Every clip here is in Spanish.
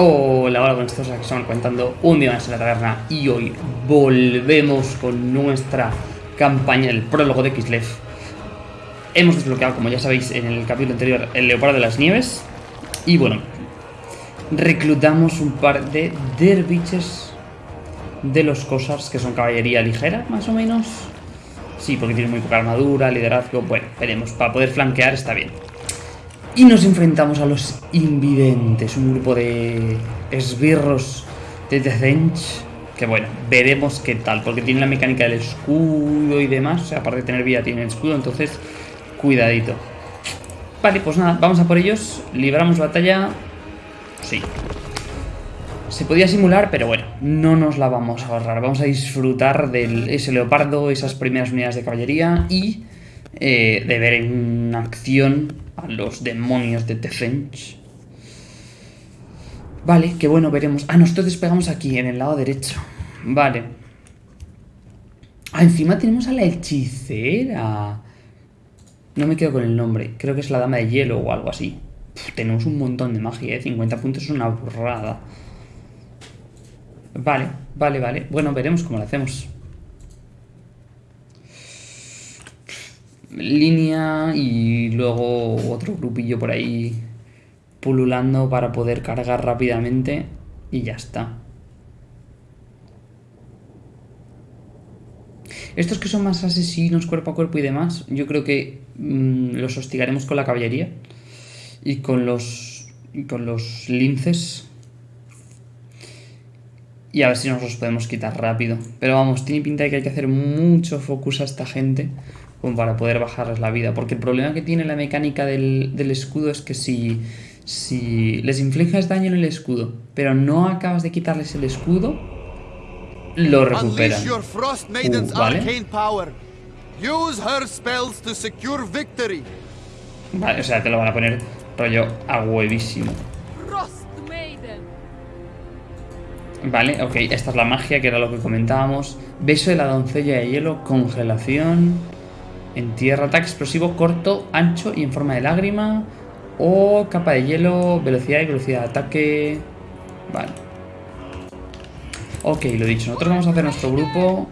Hola, hola, con estos aquí estamos contando un día más en la taberna y hoy volvemos con nuestra campaña, el prólogo de Kislev. Hemos desbloqueado, como ya sabéis, en el capítulo anterior, el Leopardo de las Nieves y bueno, reclutamos un par de derviches de los Cosars, que son caballería ligera, más o menos. Sí, porque tienen muy poca armadura, liderazgo, bueno, veremos, para poder flanquear está bien. Y nos enfrentamos a los invidentes, un grupo de esbirros de Dezench. Que bueno, veremos qué tal, porque tiene la mecánica del escudo y demás. O sea, aparte de tener vida, tiene el escudo, entonces cuidadito. Vale, pues nada, vamos a por ellos. Libramos batalla. Sí. Se podía simular, pero bueno, no nos la vamos a ahorrar. Vamos a disfrutar de ese leopardo, esas primeras unidades de caballería y eh, de ver en acción a los demonios de Defense. Vale, que bueno, veremos. Ah, nosotros despegamos aquí, en el lado derecho. Vale. Ah, encima tenemos a la hechicera. No me quedo con el nombre. Creo que es la dama de hielo o algo así. tenemos un montón de magia, ¿eh? 50 puntos es una burrada. Vale, vale, vale. Bueno, veremos cómo lo hacemos. Línea y luego otro grupillo por ahí pululando para poder cargar rápidamente y ya está. Estos que son más asesinos cuerpo a cuerpo y demás, yo creo que mm, los hostigaremos con la caballería y con los, y con los linces. Y a ver si nos los podemos quitar rápido. Pero vamos, tiene pinta de que hay que hacer mucho focus a esta gente como para poder bajarles la vida. Porque el problema que tiene la mecánica del, escudo es que si, si les infliges daño en el escudo, pero no acabas de quitarles el escudo, lo recuperan. Uh, ¿Vale? Vale, o sea, te lo van a poner rollo a huevísimo. Vale, ok, esta es la magia, que era lo que comentábamos. Beso de la doncella de hielo, congelación... En tierra, ataque explosivo corto, ancho y en forma de lágrima. O capa de hielo, velocidad y velocidad de ataque. Vale. Ok, lo dicho. Nosotros vamos a hacer nuestro grupo.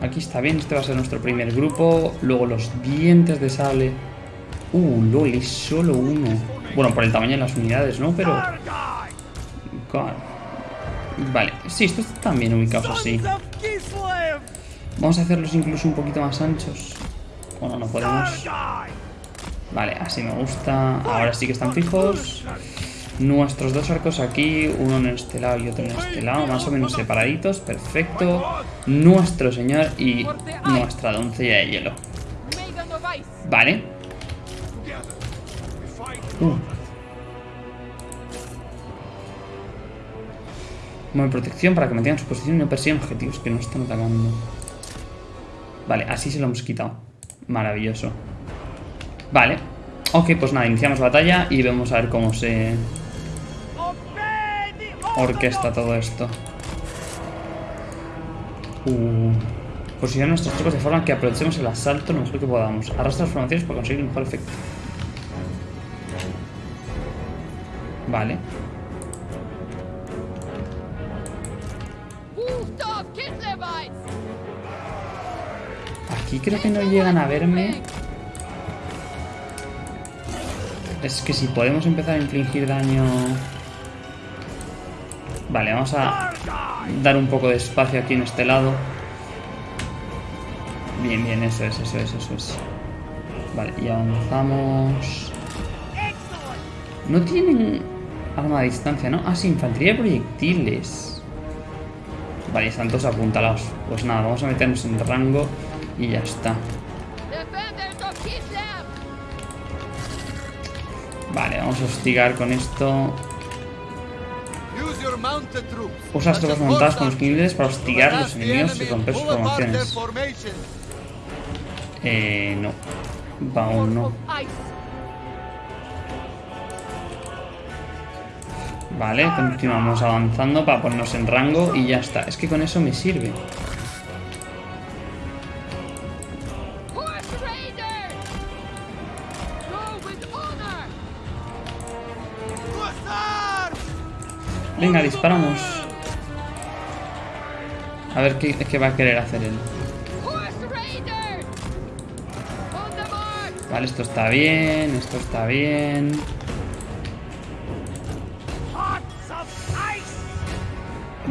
Aquí está bien, este va a ser nuestro primer grupo. Luego los dientes de sable. Uh, lol, es solo uno. Bueno, por el tamaño de las unidades, ¿no? Pero... Vale, sí, estos están bien ubicados así. Vamos a hacerlos incluso un poquito más anchos. Bueno, no podemos. Vale, así me gusta. Ahora sí que están fijos. Nuestros dos arcos aquí, uno en este lado y otro en este lado, más o menos separaditos, perfecto. Nuestro señor y nuestra doncella de hielo. Vale. Uh. protección para que mantengan su posición y no persigan objetivos que no están atacando. Vale, así se lo hemos quitado. Maravilloso. Vale. Ok, pues nada, iniciamos batalla y vemos a ver cómo se orquesta todo esto. Uh. Posicionar nuestros chicos de forma que aprovechemos el asalto lo mejor que podamos. Arrastra las formaciones para conseguir un mejor efecto. Vale. Aquí creo que no llegan a verme. Es que si podemos empezar a infligir daño... Vale, vamos a dar un poco de espacio aquí en este lado. Bien, bien, eso es, eso es, eso es. Vale, y avanzamos... No tienen arma a distancia, ¿no? Ah, sí, infantería de proyectiles. Vale, están todos apuntalados. Pues nada, vamos a meternos en rango y ya está. Vale, vamos a hostigar con esto. Usa tropas montadas con los niveles para hostigar a los enemigos y romper sus formaciones. Eh, no. Va aún no. Vale, continuamos avanzando para ponernos en rango y ya está. Es que con eso me sirve. Venga, disparamos. A ver qué, qué va a querer hacer él. Vale, esto está bien, esto está bien.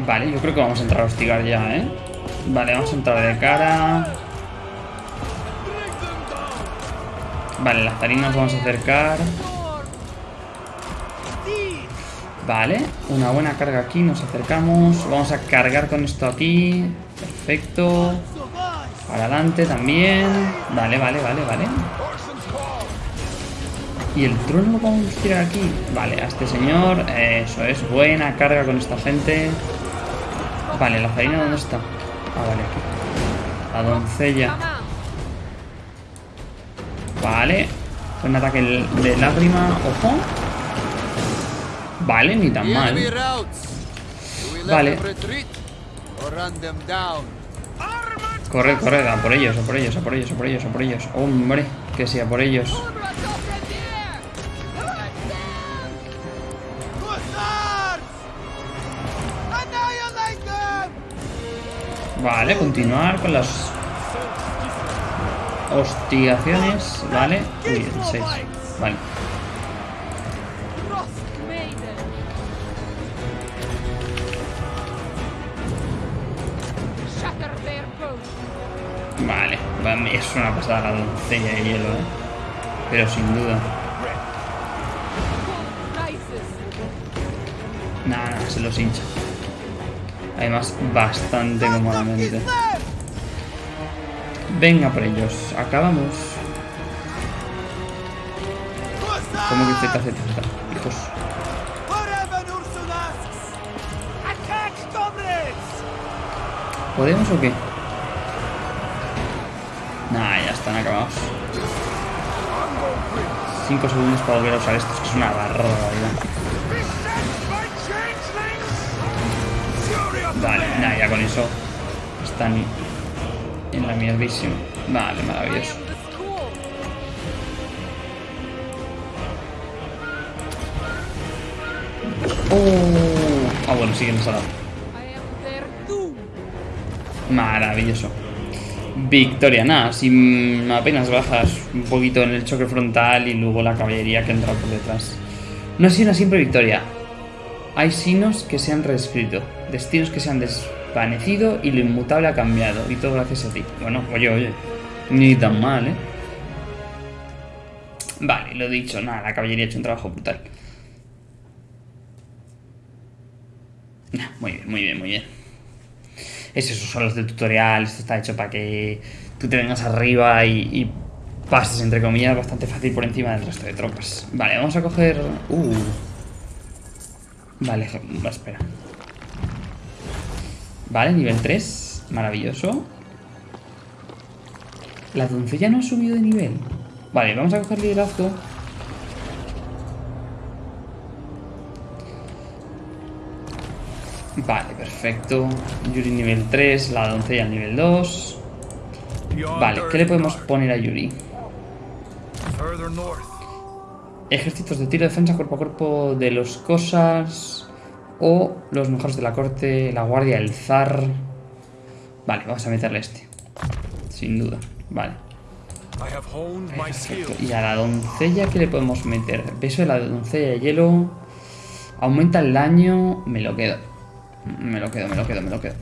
Vale, yo creo que vamos a entrar a hostigar ya, ¿eh? Vale, vamos a entrar de cara. Vale, las tarinas vamos a acercar. Vale, una buena carga aquí, nos acercamos. Vamos a cargar con esto aquí. Perfecto. Para adelante también. Vale, vale, vale, vale. ¿Y el trono lo a tirar aquí? Vale, a este señor. Eso es, buena carga con esta gente. Vale, la farina ¿dónde está? Ah, vale, aquí. La doncella. Vale. Un ataque de lágrima. Ojo. Vale, ni tan mal. Vale. Corre, corre, a por ellos, a por ellos, a por ellos, a por ellos, a por ellos. Hombre, que sea por ellos. Vale, continuar con las hostigaciones. Vale. Uy, 6. Vale. Vale, es una pasada la doncella de hielo, ¿eh? Pero sin duda. Nada, nada, se los hincha. Además, bastante cómodamente. Venga por ellos. Acabamos. ¿Cómo que Z, Z, Z? Hijos. ¿Podemos o qué? 5 segundos para volver a usar estos, que es una barbaridad. Vale, nada, ya con eso están en la mierdísima. Vale, maravilloso. Oh. Ah, bueno, sí que nos ha dado. Maravilloso. Victoria, nada, si apenas bajas un poquito en el choque frontal y luego la caballería que entra por detrás. No ha sido una simple victoria. Hay signos que se han reescrito, destinos que se han desvanecido y lo inmutable ha cambiado. Y todo gracias a ti. Bueno, oye, oye, ni tan mal, ¿eh? Vale, lo dicho, nada, la caballería ha hecho un trabajo brutal. Muy bien, muy bien, muy bien. Es eso, son los del tutorial, esto está hecho para que tú te vengas arriba y, pases, entre comillas, bastante fácil por encima del resto de tropas. Vale, vamos a coger... Uh. Vale, espera. Vale, nivel 3. Maravilloso. La doncella no ha subido de nivel. Vale, vamos a coger liderazgo. Vale, perfecto. Yuri nivel 3, la doncella nivel 2. Vale, ¿qué le podemos poner a Yuri? Ejércitos de tiro, defensa cuerpo a cuerpo de los cosas. O los mejores de la corte, la guardia, el zar. Vale, vamos a meterle este. Sin duda. Vale. Y a la doncella, ¿qué le podemos meter? Peso de la doncella de hielo. Aumenta el daño. Me lo quedo. Me lo quedo, me lo quedo, me lo quedo.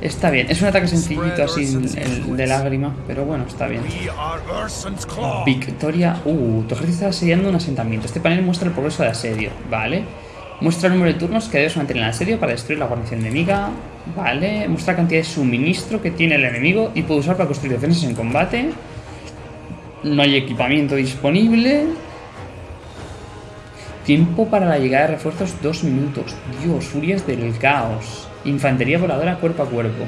Está bien, es un ataque sencillito así el de lágrima, pero bueno, está bien. Victoria... Uh, tu ejército está asediando un asentamiento. Este panel muestra el progreso de asedio, vale. Muestra el número de turnos que debes mantener en el asedio para destruir la guarnición enemiga, vale. Muestra la cantidad de suministro que tiene el enemigo y puede usar para construir defensas en combate. No hay equipamiento disponible. Tiempo para la llegada de refuerzos, dos minutos. Dios, furias del caos. Infantería voladora cuerpo a cuerpo.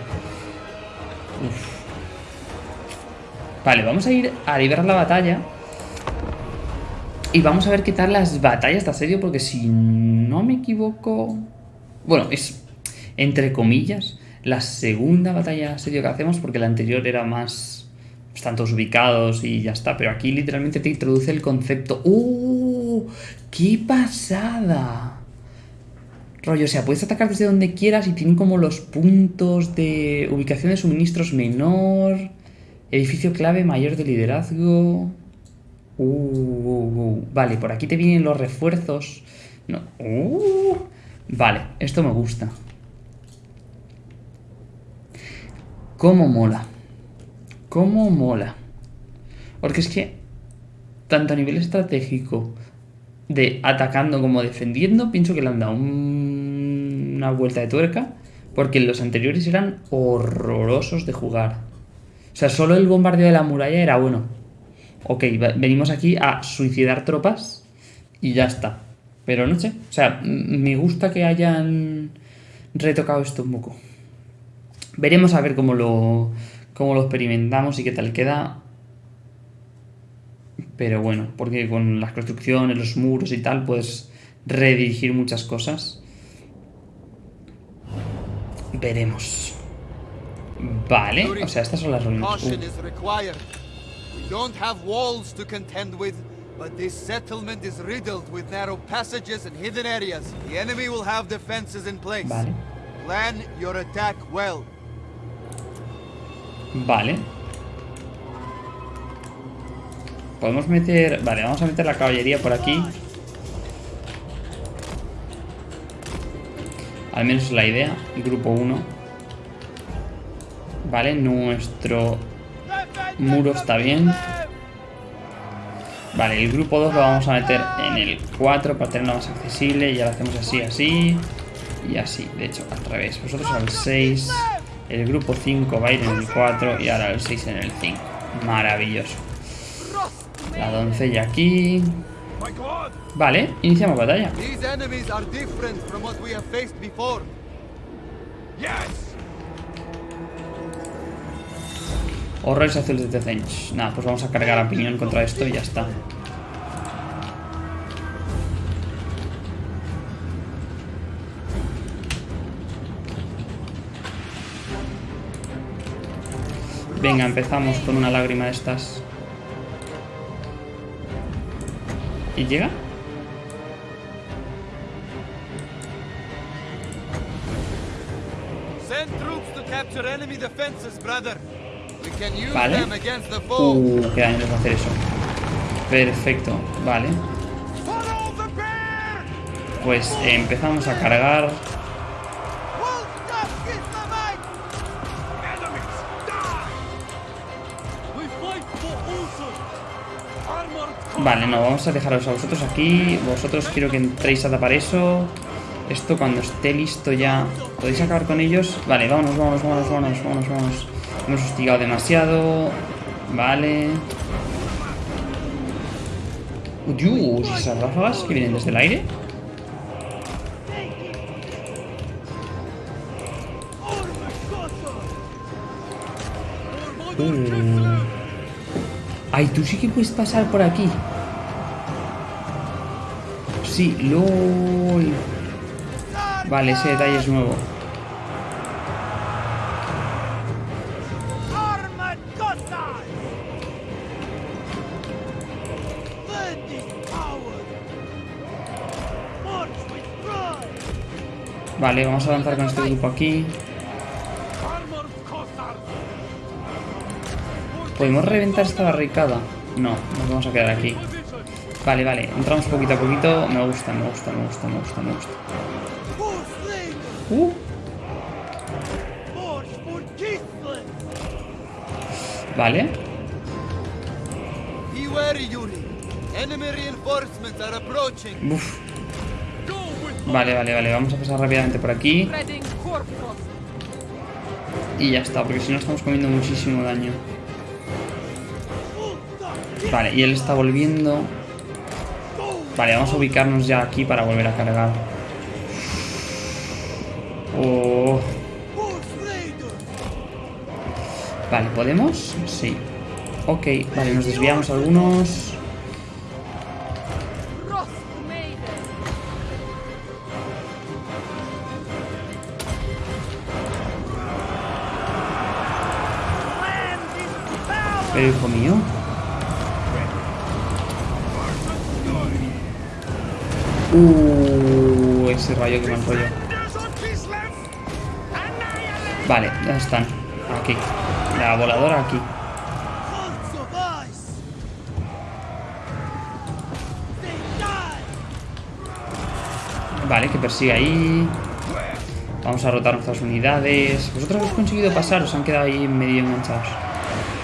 Vale, vamos a ir a liberar la batalla. Y vamos a ver qué tal las batallas de asedio, porque si no me equivoco... Bueno, es, entre comillas, la segunda batalla de asedio que hacemos, porque la anterior era más... Están todos ubicados y ya está, pero aquí literalmente te introduce el concepto... ¡Uh! ¡Qué pasada! Rollo, o sea, puedes atacar desde donde quieras y tienen como los puntos de ubicación de suministros menor, edificio clave mayor de liderazgo. Uh, uh, uh. Vale, por aquí te vienen los refuerzos. No. Vale, esto me gusta. ¿Cómo mola? ¿Cómo mola? Porque es que, tanto a nivel estratégico, de atacando como defendiendo, pienso que le han dado una vuelta de tuerca, porque los anteriores eran horrorosos de jugar. O sea, solo el bombardeo de la muralla era bueno. Ok, venimos aquí a suicidar tropas y ya está. Pero no sé, o sea, me gusta que hayan retocado esto un poco. Veremos a ver cómo lo, cómo lo experimentamos y qué tal queda. Pero bueno, porque con las construcciones, los muros y tal, puedes redirigir muchas cosas. Veremos. Vale, o sea, estas son las ruinas. But this settlement is riddled with narrow passages and hidden areas. The enemy will have defenses in place. Vale. Plan your attack well. Vale. Podemos meter... Vale, vamos a meter la caballería por aquí. Al menos es la idea. Grupo 1. Vale, nuestro muro está bien. Vale, el grupo 2 lo vamos a meter en el 4 para tenerlo más accesible. Y ahora hacemos así, así y así. De hecho, al revés. Vosotros al 6. El grupo 5 va a ir en el 4 y ahora el 6 en el 5. Maravilloso. La doncella aquí. Vale, iniciamos batalla. Horrores azules de Tezench. Nada, pues vamos a cargar a piñón contra esto y ya está. Venga, empezamos con una lágrima de estas. ¿Y llega? Vale. Uh, qué daño les va a hacer eso. Perfecto, vale. Pues empezamos a cargar. Vale, no, vamos a dejaros a vosotros aquí. Vosotros quiero que entréis a tapar eso. Esto cuando esté listo ya... ¿Podéis acabar con ellos? Vale, vámonos, vámonos, vámonos, vámonos, vámonos, vámonos. Hemos hostigado demasiado. Vale. Dios, esas ráfagas que vienen desde el aire. Ay, tú sí que puedes pasar por aquí. Sí, LOL. Vale, ese detalle es nuevo. Vale, vamos a avanzar con este grupo aquí. ¿Podemos reventar esta barricada? No, nos vamos a quedar aquí. Vale, vale, entramos poquito a poquito. Me gusta, me gusta, me gusta, me gusta, me gusta. Uh. Vale. Uf. Vale, vale, vale. Vamos a pasar rápidamente por aquí. Y ya está, porque si no estamos comiendo muchísimo daño. Vale, y él está volviendo. Vale, vamos a ubicarnos ya aquí para volver a cargar. Oh. Vale, ¿podemos? Sí. Ok, vale, nos desviamos algunos. Pero hijo mío. Uh, ese rayo Vale, ¿dónde están? Aquí. La voladora aquí. Vale, que persigue ahí. Vamos a rotar nuestras unidades. ¿Vosotros habéis conseguido pasar? ¿Os han quedado ahí medio enganchados?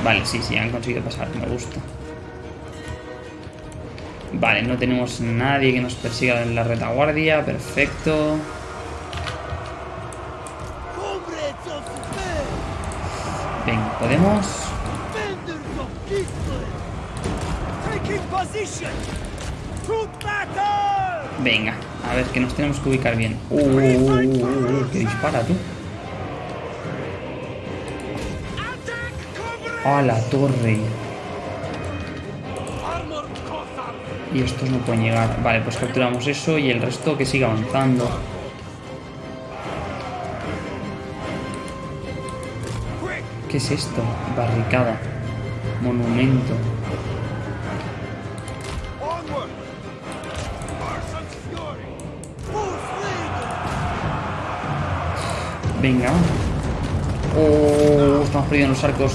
Vale, sí, sí, han conseguido pasar. Me gusta. Vale, no tenemos nadie que nos persiga en la retaguardia. Perfecto. Venga, podemos... Venga, a ver, que nos tenemos que ubicar bien. Uh, uh, uh, uh, uh que dispara tú. A la torre. Y estos no pueden llegar. Vale, pues capturamos eso y el resto que siga avanzando. ¿Qué es esto? Barricada. Monumento. Venga. Oh, estamos perdiendo los arcos.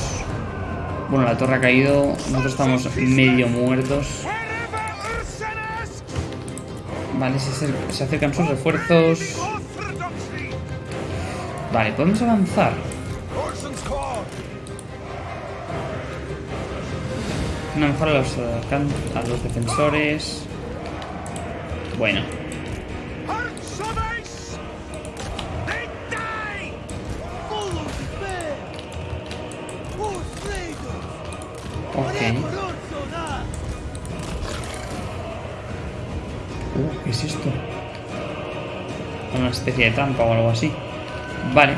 Bueno, la torre ha caído. Nosotros estamos medio muertos. Vale, se, acercan sus refuerzos. Vale, podemos avanzar. Una mejora a los, defensores. Bueno, especie de trampa o algo así. Vale.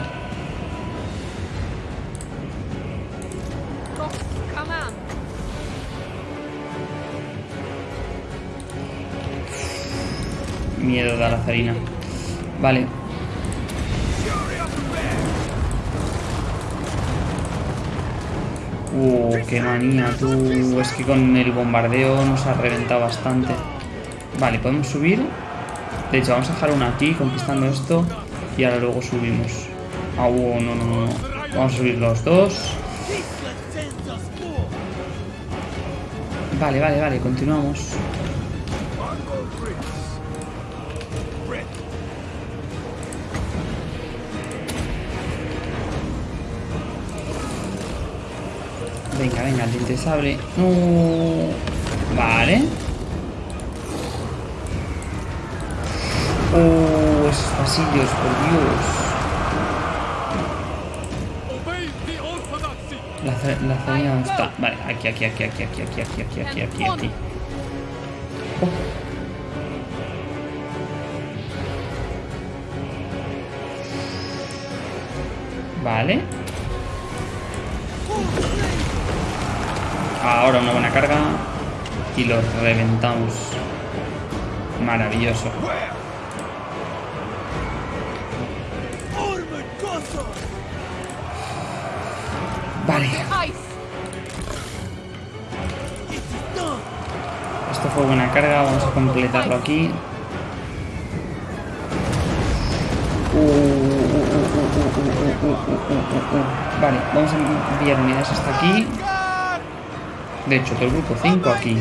Miedo de la zarina. Vale. Uh, qué manía, tú. Es que con el bombardeo nos ha reventado bastante. Vale, podemos subir. De hecho, vamos a dejar una aquí conquistando esto. Y ahora luego subimos. Ah, no, no, no. Vamos a subir los dos. Vale, vale, vale, continuamos. Venga, venga, el diente sable. Vale. Oh, esos pasillos, por Dios. La, la está. Vale, aquí, aquí, aquí, aquí, aquí, aquí, aquí, aquí, aquí, aquí, aquí. Oh. Vale. Ahora una buena carga. Y los reventamos. Maravilloso. Vale. Esto fue buena carga, vamos a completarlo aquí. Vale, vamos a enviar unidades hasta aquí. De hecho, todo el grupo 5 aquí.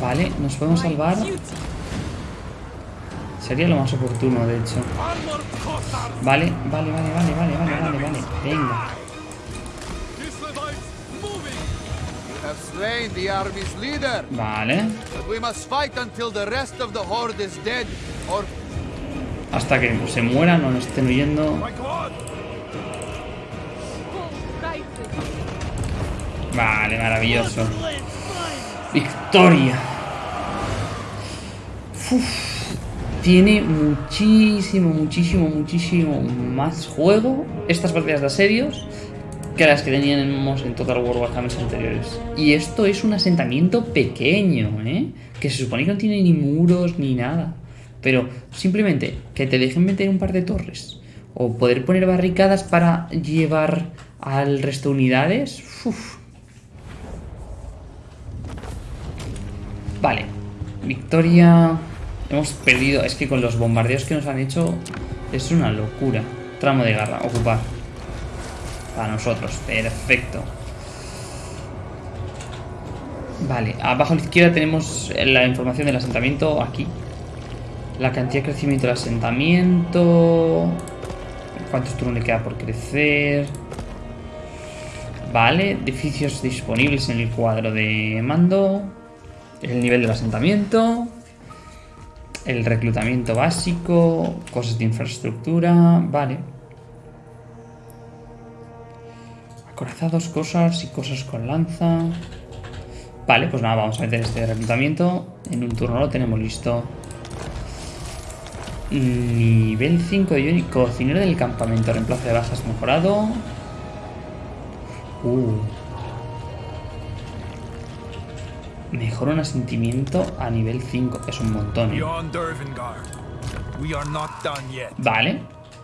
Vale, nos podemos salvar. Sería lo más oportuno, de hecho. Vale, vale, vale, vale, vale, vale, vale, vale. Venga. Vale. Hasta que se mueran o nos estén huyendo. Vale, maravilloso. Victoria. tiene muchísimo, muchísimo, muchísimo más juego estas partidas de asedios que las que teníamos en Total War Warhammer anteriores. Y esto es un asentamiento pequeño, ¿eh? Que se supone que no tiene ni muros ni nada. Pero simplemente que te dejen meter un par de torres o poder poner barricadas para llevar al resto de unidades. Uf. Vale, victoria. Hemos perdido. Es que con los bombardeos que nos han hecho es una locura. Tramo de garra, ocupar. Para nosotros, perfecto. Vale, abajo a la izquierda tenemos la información del asentamiento aquí. La cantidad de crecimiento del asentamiento. ¿Cuántos turnos le queda por crecer? Vale, edificios disponibles en el cuadro de mando. El nivel del asentamiento. El reclutamiento básico. Cosas de infraestructura. Vale. Acorazados, cosas y cosas con lanza. Vale, pues nada, vamos a meter este reclutamiento. En un turno lo tenemos listo. Nivel 5 de Johnny. Cocinero del campamento. Reemplazo de bajas mejorado. Uh. Mejora un asentimiento a nivel 5. Es un montón. ¿eh? Vale.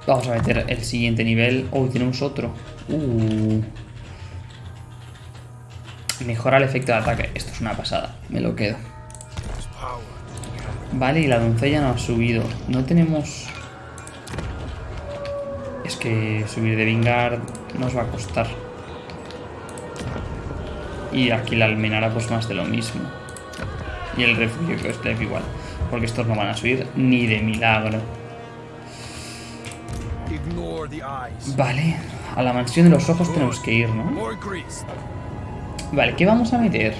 Vamos a meter el siguiente nivel. Uy, tenemos otro. Uh. Mejora el efecto de ataque. Esto es una pasada. Me lo quedo. Vale, y la doncella no ha subido. No tenemos... Es que subir de Vingard nos va a costar. Y aquí la almenara pues más de lo mismo. Y el refugio que es igual. Porque estos no van a subir ni de milagro. Vale, a la mansión de los ojos tenemos que ir, ¿no? Vale, ¿qué vamos a meter?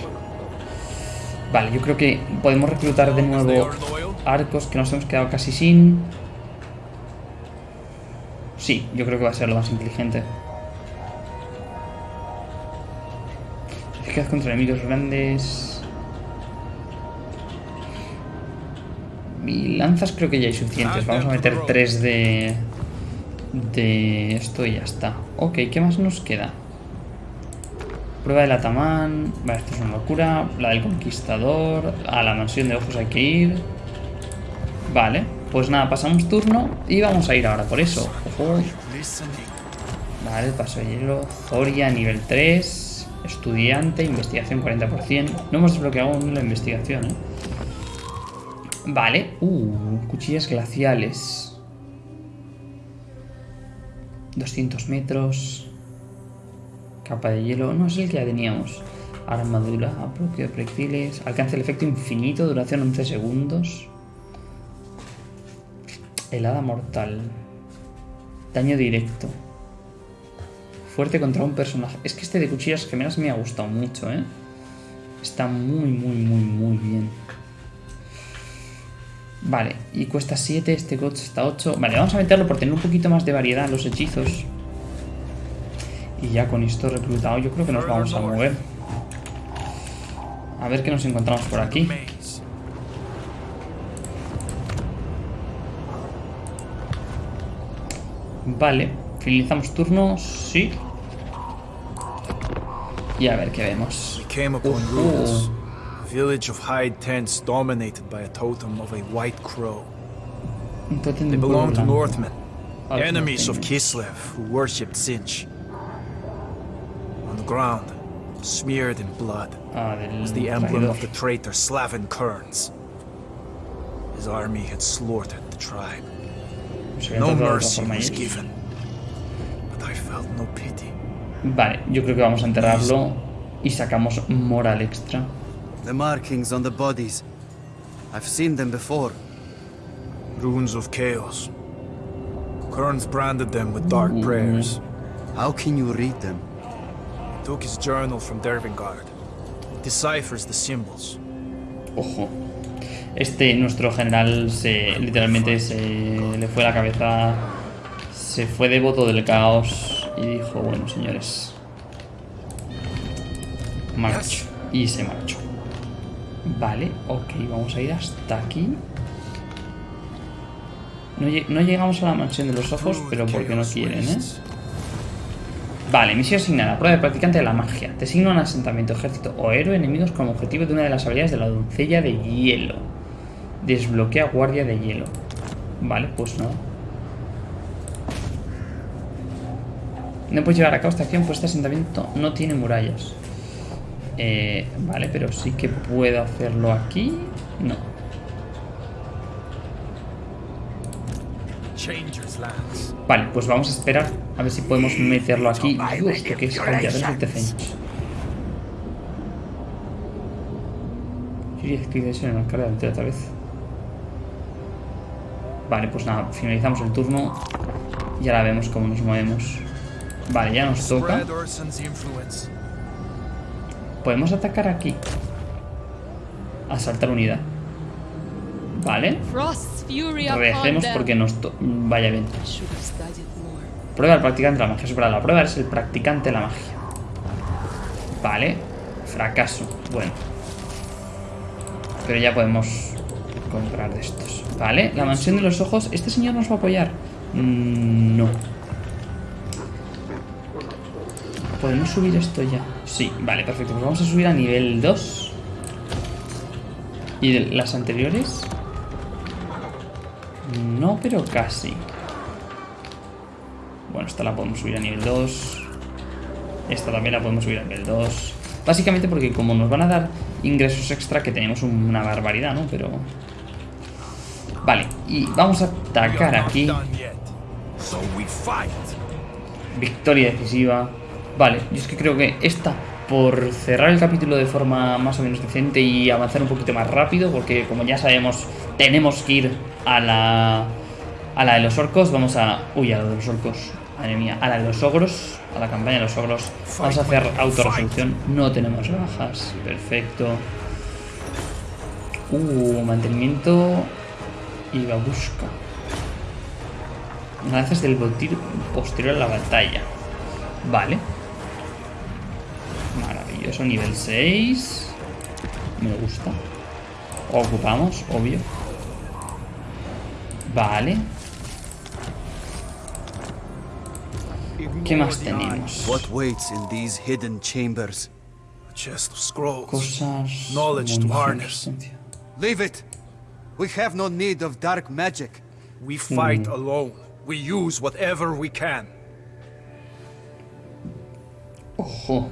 Vale, yo creo que podemos reclutar de nuevo arcos que nos hemos quedado casi sin. Sí, yo creo que va a ser lo más inteligente. Eficaz contra enemigos grandes. Y lanzas creo que ya hay suficientes. Vamos a meter tres de... De esto y ya está. Ok, ¿qué más nos queda? Prueba del Atamán. Vale, esto es una locura. La del Conquistador. A la mansión de ojos hay que ir. Vale, pues nada, pasamos turno y vamos a ir ahora por eso. Vale, paso de hielo. Zoria, nivel 3. Estudiante, investigación 40%. No hemos desbloqueado aún la investigación, ¿eh? Vale. Uh, cuchillas glaciales. 200 metros. Capa de hielo. No es el que ya teníamos. Armadura, bloqueo de proyectiles. Alcance el efecto infinito, duración 11 segundos. Helada mortal. Daño directo. Fuerte contra un personaje. Es que este de cuchillas gemelas me ha gustado mucho, ¿eh? Está muy, muy, muy, muy bien. Vale, y cuesta 7, este coche está 8. Vale, vamos a meterlo por tener un poquito más de variedad los hechizos. Y ya con esto reclutado yo creo que nos vamos a mover. A ver qué nos encontramos por aquí. Vale, finalizamos turno, sí. Y a ver qué vemos. Uh village of hide tents dominated by a totem of a white crow. They belong to Northmen, enemies of Kislev who worshipped Sinch. On the ground, smeared in blood, was the emblem of the traitor Slavin Kerns. His army had slaughtered the tribe. No mercy was given, but I felt no pity. Vale, yo creo que vamos a enterrarlo y sacamos moral extra. The markings on the bodies. I've seen them before. Runes of chaos. Kearns branded them with dark Ooh. prayers. How can you read them? He took his journal from Dervingard. It deciphers the symbols. Ojo. Este, nuestro general, se, literalmente se le fue la cabeza. Se fue devoto del caos y dijo, bueno, señores. Marcho. Y se marchó. Vale, ok, vamos a ir hasta aquí. No, llegamos a la mansión de los ojos, pero porque no quieren, ¿eh? Vale, misión asignada. Prueba de practicante de la magia. Te asigna un asentamiento, ejército o héroe enemigos como objetivo de una de las habilidades de la doncella de hielo. Desbloquea guardia de hielo. Vale, pues no. No puedes llevar a cabo esta acción, pues este asentamiento no tiene murallas. Eh, vale, pero sí que puedo hacerlo aquí. No. Vale, pues vamos a esperar a ver si podemos meterlo aquí. Que es de Tecench. en el carga de otra vez. Vale, pues nada, finalizamos el turno. Y ahora vemos cómo nos movemos. Vale, ya nos toca. Podemos atacar aquí. Asaltar unidad. Vale. Regresemos porque nos vaya bien. Prueba al practicante de la magia. Es la prueba es el practicante de la magia. Vale. Fracaso. Bueno. Pero ya podemos comprar de estos. Vale. La mansión de los ojos. ¿Este señor nos va a apoyar? Mm, no. ¿Podemos subir esto ya? Sí, vale, perfecto. Pues vamos a subir a nivel 2. ¿Y de las anteriores? No, pero casi. Bueno, esta la podemos subir a nivel 2. Esta también la podemos subir a nivel 2. Básicamente porque como nos van a dar ingresos extra, que tenemos una barbaridad, ¿no? Pero... Vale, y vamos a atacar aquí. Victoria decisiva. Vale, yo es que creo que esta, por cerrar el capítulo de forma más o menos decente y avanzar un poquito más rápido, porque como ya sabemos, tenemos que ir a la, a la de los orcos, vamos a... Uy, a la de los orcos, madre mía, a la de los ogros, a la campaña de los ogros, vamos a hacer autorresolución, no tenemos bajas, perfecto. Uh, mantenimiento y babushka. Lanzas del botir posterior a la batalla. Vale. Maravilloso, nivel 6. Me gusta. Ocupamos, obvio. Vale. ¿Qué más tenemos? Cosas. Knowledge to harness. Leave it. We have no need of dark magic. We fight mm. alone. We use whatever we can. Ojo.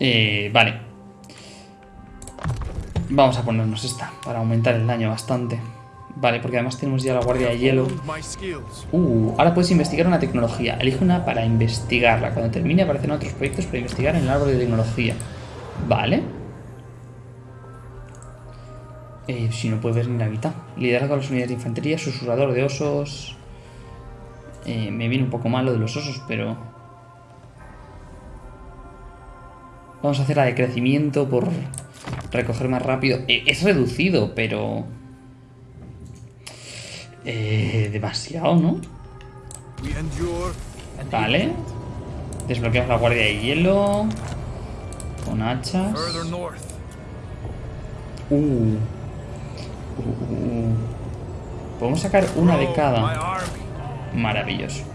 Eh, vale. Vamos a ponernos esta para aumentar el daño bastante. Vale, porque además tenemos ya la guardia de hielo. Uh, ahora puedes investigar una tecnología. Elige una para investigarla. Cuando termine aparecerán otros proyectos para investigar en el árbol de tecnología. Vale. Eh, si no puedes ver ni la mitad. Liderazgo a las unidades de infantería, susurrador de osos. Eh, me viene un poco mal lo de los osos, pero... Vamos a hacer la de crecimiento por recoger más rápido. Eh, es reducido, pero... Eh, demasiado, ¿no? Vale. Desbloqueamos la guardia de hielo. Con hachas. Uh. Uh, uh. Podemos sacar una de cada. Maravilloso.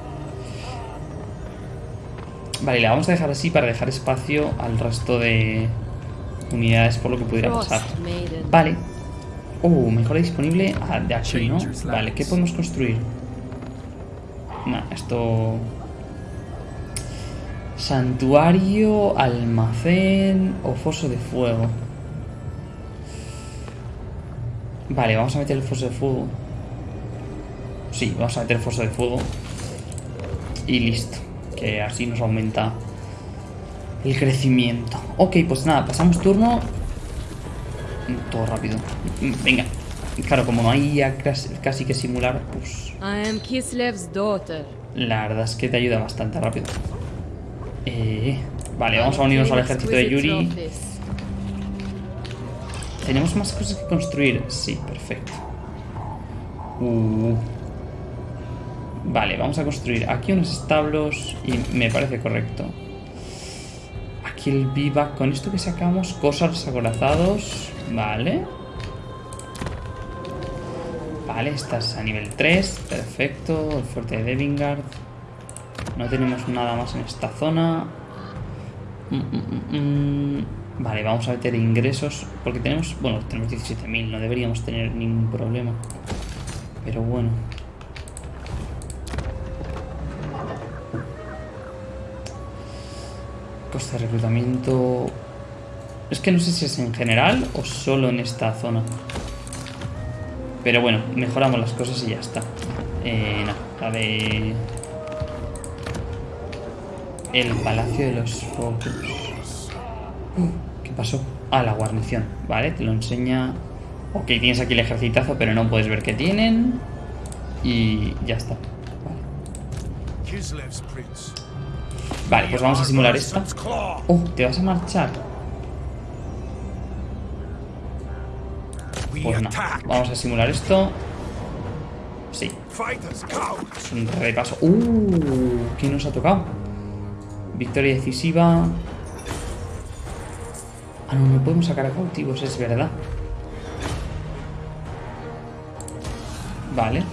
Vale, la vamos a dejar así para dejar espacio al resto de unidades por lo que pudiera pasar. Vale. Uh, mejora disponible ah, de aquí, ¿no? Vale, ¿qué podemos construir? Nah, esto... Santuario, almacén o foso de fuego. Vale, vamos a meter el foso de fuego. Sí, vamos a meter el foso de fuego. Y listo. Que así nos aumenta el crecimiento. Ok, pues nada, pasamos turno. Todo rápido. Venga. Claro, como no hay casi que simular, pues... La verdad es que te ayuda bastante rápido. Eh, vale, vamos a unirnos al ejército de Yuri. ¿Tenemos más cosas que construir? Sí, perfecto. Uh. Vale, vamos a construir aquí unos establos y me parece correcto. Aquí el viva con esto que sacamos, cosas acorazados. Vale. Vale, estás a nivel 3, perfecto. El fuerte de Devingard. No tenemos nada más en esta zona. Mm, mm, mm, Vale, vamos a meter ingresos. Porque tenemos... Bueno, tenemos 17.000. No deberíamos tener ningún problema. Pero bueno. De reclutamiento... Es que no sé si es en general o solo en esta zona. Pero bueno, mejoramos las cosas y ya está. Eh, no, a ver... El Palacio de los Focos. ¿Qué pasó? Ah, la guarnición. Vale, te lo enseña... Ok, tienes aquí el ejercitazo, pero no puedes ver qué tienen. Y ya está. Vale. Vale, pues vamos a simular esta. Oh, ¿te vas a marchar? Pues no. Vamos a simular esto. Sí. un repaso. Uh, ¿quién nos ha tocado? Victoria decisiva. Ah, no, no podemos sacar a cautivos, es verdad. Vale.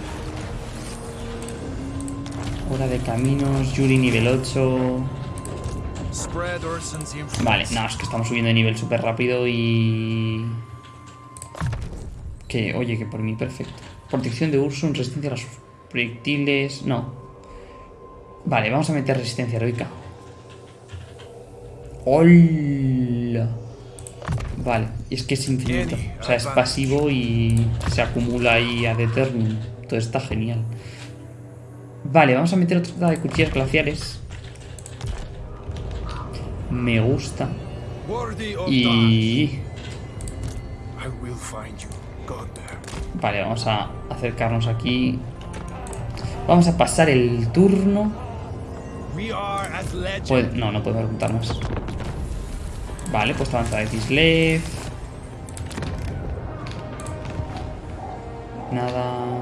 De caminos, Yuri nivel 8. Vale, no, es que estamos subiendo de nivel súper rápido y... Que, oye, que por mí perfecto. Protección de Ursun, resistencia a los proyectiles... No. Vale, vamos a meter resistencia heroica. ¡Hola! Vale, y es que es infinito. O sea, es pasivo y se acumula ahí a eternum. Todo está genial. Vale, vamos a meter otra de cuchillas glaciares. Me gusta. Y... Vale, vamos a acercarnos aquí. Vamos a pasar el turno. Pues, no, no puedo preguntar más. Vale, pues avanza de Kislev. Nada.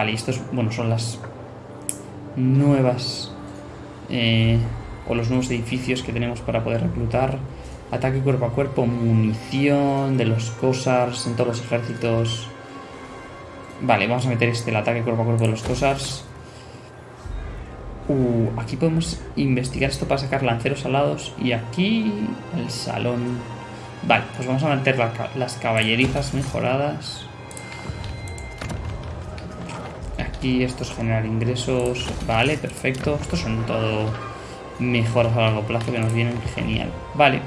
Vale, estos, bueno, son las nuevas eh, o los nuevos edificios que tenemos para poder reclutar. Ataque cuerpo a cuerpo, munición de los Cosars en todos los ejércitos. Vale, vamos a meter este, el ataque cuerpo a cuerpo de los Cosars. Uh, aquí podemos investigar esto para sacar lanceros alados. Y aquí el salón. Vale, pues vamos a meter las caballerizas mejoradas. Aquí esto es generar ingresos. Vale, perfecto. Estos son todo mejoras a largo plazo que nos vienen genial. Vale.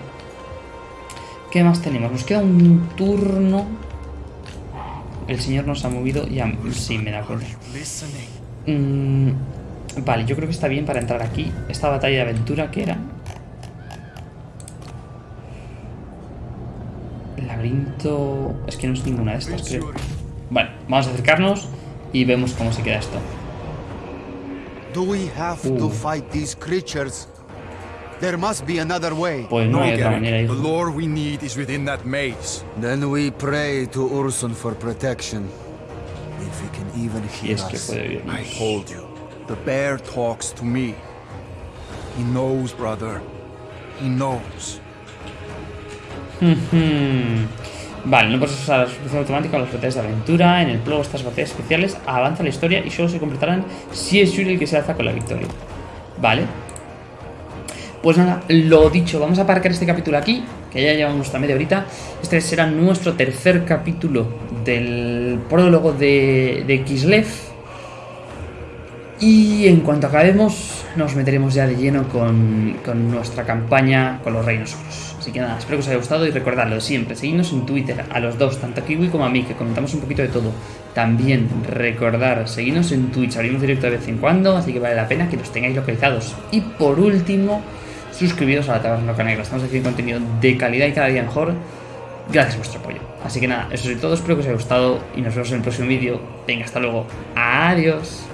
¿Qué más tenemos? Nos queda un turno. El señor nos ha movido. Ya, sí, me da cuenta. Mm, vale, yo creo que está bien para entrar aquí. Esta batalla de aventura que era. Laberinto... Es que no es ninguna de estas, creo. Vale, vamos a acercarnos y vemos cómo se queda esto. Do we have to uh. fight these creatures? There must be another way. Pues no, hay otra manera, hijo. The lore we need is within that maze. Then we pray to Ursun for protection. If he can even hear es que puede I told you. The bear talks to me. He knows, brother. He knows. Vale, no puedes usar la suscripción automática a las batallas de aventura. En el prólogo estas batallas especiales avanza la historia y solo se completarán si es Yuri el que se alza con la victoria. Vale. Pues nada, lo dicho, vamos a aparcar este capítulo aquí, que ya llevamos nuestra media horita. Este será nuestro tercer capítulo del prólogo de, de Kislev. Y en cuanto acabemos, nos meteremos ya de lleno con, con nuestra campaña con los Reinos Ogros. Así que nada, espero que os haya gustado y recordadlo siempre, seguidnos en Twitter, a los dos, tanto a Kiwi como a mí, que comentamos un poquito de todo. También recordar, seguidnos en Twitch, abrimos directo de vez en cuando, así que vale la pena que los tengáis localizados. Y por último, suscribiros a la Taberna Negra, estamos haciendo contenido de calidad y cada día mejor, gracias a vuestro apoyo. Así que nada, eso es todo, espero que os haya gustado y nos vemos en el próximo vídeo. Venga, hasta luego, adiós.